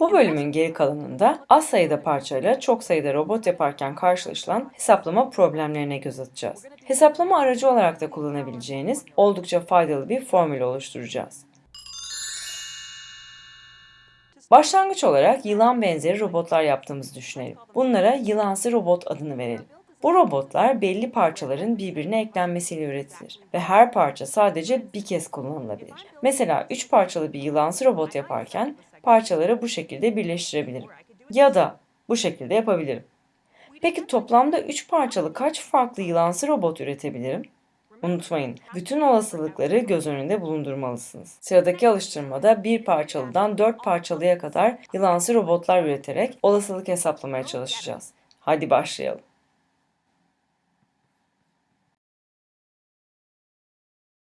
Bu bölümün geri kalanında az sayıda parçayla çok sayıda robot yaparken karşılaşılan hesaplama problemlerine göz atacağız. Hesaplama aracı olarak da kullanabileceğiniz oldukça faydalı bir formül oluşturacağız. Başlangıç olarak yılan benzeri robotlar yaptığımızı düşünelim. Bunlara yılansı robot adını verelim. Bu robotlar belli parçaların birbirine eklenmesiyle üretilir ve her parça sadece bir kez kullanılabilir. Mesela 3 parçalı bir yılansı robot yaparken parçaları bu şekilde birleştirebilirim. Ya da bu şekilde yapabilirim. Peki toplamda 3 parçalı kaç farklı yılansı robot üretebilirim? Unutmayın, bütün olasılıkları göz önünde bulundurmalısınız. Sıradaki alıştırmada bir parçalıdan 4 parçalıya kadar yılansı robotlar üreterek olasılık hesaplamaya çalışacağız. Hadi başlayalım.